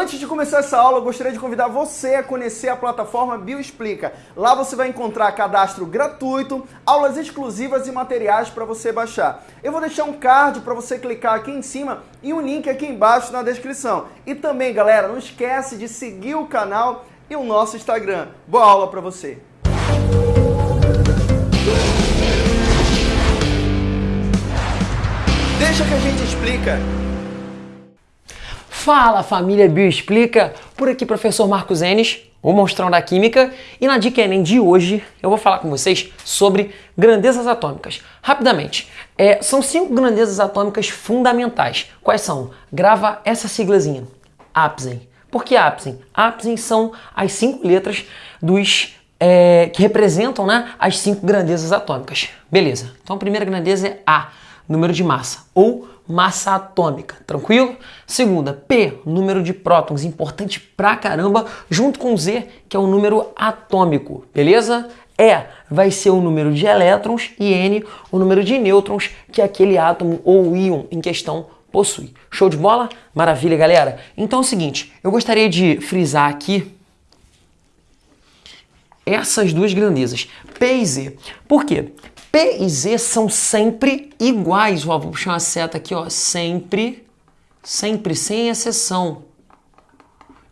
Antes de começar essa aula, eu gostaria de convidar você a conhecer a plataforma Bioexplica. Lá você vai encontrar cadastro gratuito, aulas exclusivas e materiais para você baixar. Eu vou deixar um card para você clicar aqui em cima e um link aqui embaixo na descrição. E também, galera, não esquece de seguir o canal e o nosso Instagram. Boa aula para você! Deixa que a gente explica. Fala família Bioexplica, por aqui professor Marcos Enes, o monstrão da química, e na dica Enem de hoje eu vou falar com vocês sobre grandezas atômicas. Rapidamente, é, são cinco grandezas atômicas fundamentais. Quais são? Grava essa siglazinha, APSEM. Por que APSEM? APSEM são as cinco letras dos é, que representam né, as cinco grandezas atômicas. Beleza, então a primeira grandeza é A, número de massa, ou massa atômica, tranquilo? Segunda, P, número de prótons, importante pra caramba, junto com Z, que é o número atômico, beleza? E vai ser o número de elétrons e N, o número de nêutrons que aquele átomo ou íon em questão possui. Show de bola? Maravilha, galera. Então é o seguinte, eu gostaria de frisar aqui essas duas grandezas, P e Z. Por quê? P e Z são sempre iguais. Ó, vou puxar uma seta aqui, ó. Sempre, sempre, sem exceção.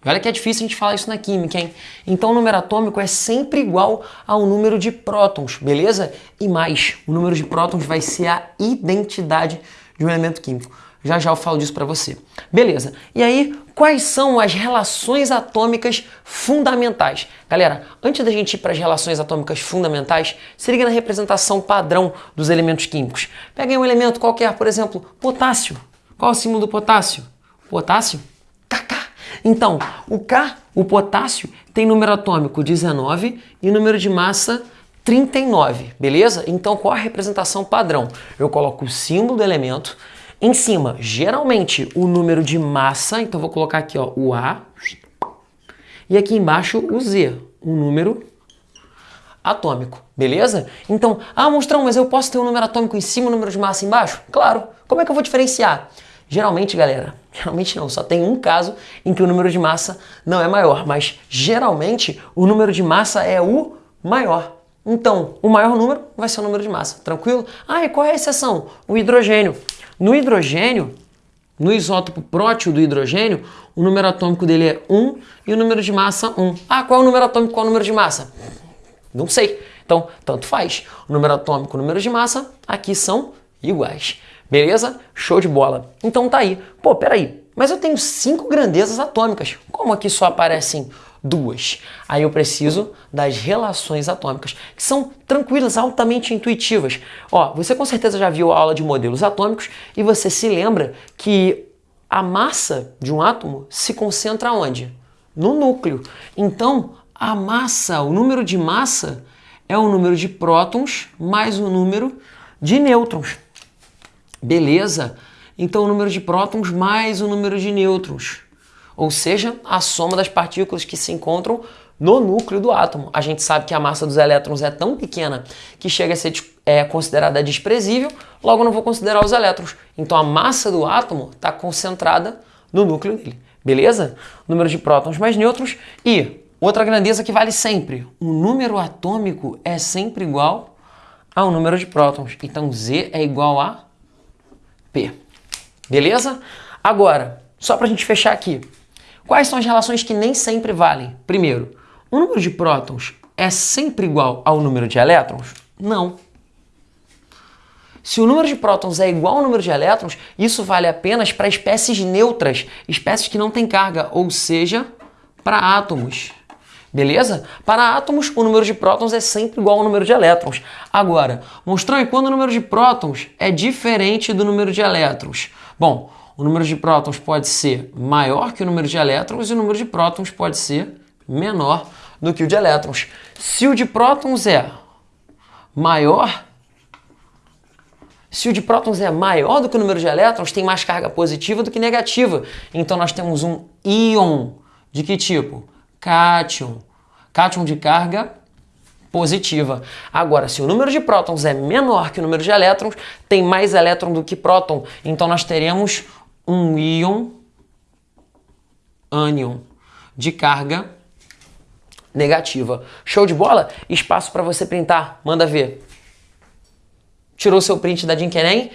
Olha que é difícil a gente falar isso na química, hein? Então o número atômico é sempre igual ao número de prótons, beleza? E mais, o número de prótons vai ser a identidade de um elemento químico. Já já eu falo disso para você. Beleza. E aí, quais são as relações atômicas fundamentais? Galera, antes da gente ir para as relações atômicas fundamentais, se liga na representação padrão dos elementos químicos. Pega um elemento qualquer, por exemplo, potássio. Qual é o símbolo do potássio? Potássio? KK. Então, o K, o potássio, tem número atômico 19 e número de massa 39, beleza? Então, qual a representação padrão? Eu coloco o símbolo do elemento, em cima, geralmente, o número de massa, então vou colocar aqui ó, o A, e aqui embaixo o Z, o número atômico, beleza? Então, ah, monstrão, mas eu posso ter um número atômico em cima e um número de massa embaixo? Claro. Como é que eu vou diferenciar? Geralmente, galera, geralmente não, só tem um caso em que o número de massa não é maior, mas geralmente o número de massa é o maior. Então, o maior número vai ser o número de massa, tranquilo? Ah, e qual é a exceção? O hidrogênio. No hidrogênio, no isótopo prótio do hidrogênio, o número atômico dele é 1 e o número de massa 1. Ah, qual é o número atômico, qual é o número de massa? Não sei. Então, tanto faz. O número atômico e o número de massa aqui são iguais. Beleza? Show de bola. Então tá aí. Pô, peraí. Mas eu tenho cinco grandezas atômicas. Como aqui só aparecem duas. Aí eu preciso das relações atômicas, que são tranquilas, altamente intuitivas. Ó, você com certeza já viu a aula de modelos atômicos e você se lembra que a massa de um átomo se concentra onde? No núcleo. Então, a massa, o número de massa é o número de prótons mais o número de nêutrons. Beleza? Então, o número de prótons mais o número de nêutrons ou seja, a soma das partículas que se encontram no núcleo do átomo. A gente sabe que a massa dos elétrons é tão pequena que chega a ser é, considerada desprezível, logo não vou considerar os elétrons. Então a massa do átomo está concentrada no núcleo dele, beleza? Número de prótons mais nêutrons e outra grandeza que vale sempre, o número atômico é sempre igual ao número de prótons. Então Z é igual a P, beleza? Agora, só para a gente fechar aqui, Quais são as relações que nem sempre valem? Primeiro, o número de prótons é sempre igual ao número de elétrons? Não. Se o número de prótons é igual ao número de elétrons, isso vale apenas para espécies neutras, espécies que não têm carga, ou seja, para átomos. Beleza? Para átomos, o número de prótons é sempre igual ao número de elétrons. Agora, mostrou quando o número de prótons é diferente do número de elétrons. Bom, o número de prótons pode ser maior que o número de elétrons e o número de prótons pode ser menor do que o de elétrons. Se o de prótons é maior, se o de prótons é maior do que o número de elétrons, tem mais carga positiva do que negativa. Então nós temos um íon de que tipo? Cátion. Cátion de carga positiva. Agora, se o número de prótons é menor que o número de elétrons, tem mais elétron do que próton. Então nós teremos um íon ânion de carga negativa. Show de bola? Espaço para você printar. Manda ver. Tirou seu print da Dinkenem?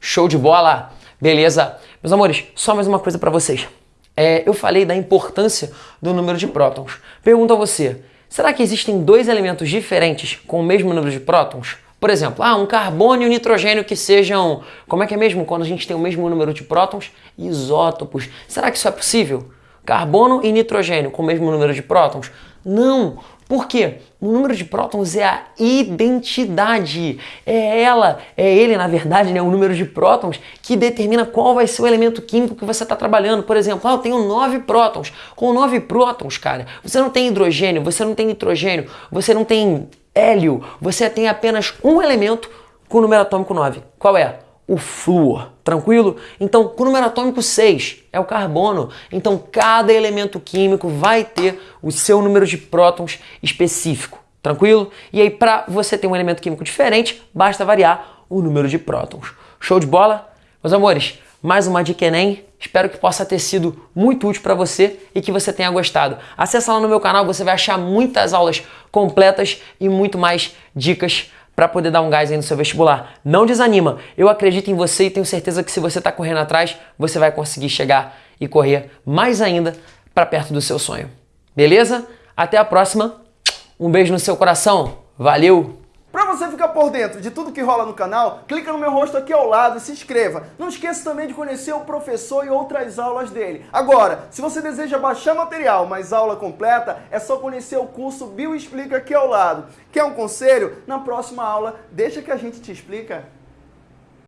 Show de bola! Beleza? Meus amores, só mais uma coisa para vocês. É, eu falei da importância do número de prótons. Pergunto a você, será que existem dois elementos diferentes com o mesmo número de prótons? Por exemplo, ah, um carbono e um nitrogênio que sejam, como é que é mesmo quando a gente tem o mesmo número de prótons? Isótopos. Será que isso é possível? Carbono e nitrogênio com o mesmo número de prótons? Não! Por quê? O número de prótons é a identidade. É ela, é ele, na verdade, né, o número de prótons que determina qual vai ser o elemento químico que você está trabalhando. Por exemplo, ah, eu tenho nove prótons. Com nove prótons, cara, você não tem hidrogênio, você não tem nitrogênio, você não tem hélio, você tem apenas um elemento com o número atômico 9. Qual é? O flúor, tranquilo? Então, o número atômico 6 é o carbono. Então, cada elemento químico vai ter o seu número de prótons específico, tranquilo? E aí, para você ter um elemento químico diferente, basta variar o número de prótons. Show de bola? Meus amores, mais uma dica Enem. Espero que possa ter sido muito útil para você e que você tenha gostado. Acesse lá no meu canal, você vai achar muitas aulas completas e muito mais dicas para poder dar um gás aí no seu vestibular. Não desanima. Eu acredito em você e tenho certeza que se você está correndo atrás, você vai conseguir chegar e correr mais ainda para perto do seu sonho. Beleza? Até a próxima. Um beijo no seu coração. Valeu! Para você ficar por dentro de tudo que rola no canal, clica no meu rosto aqui ao lado e se inscreva. Não esqueça também de conhecer o professor e outras aulas dele. Agora, se você deseja baixar material, mas aula completa, é só conhecer o curso Bio Explica aqui ao lado. Quer um conselho? Na próxima aula, deixa que a gente te explica.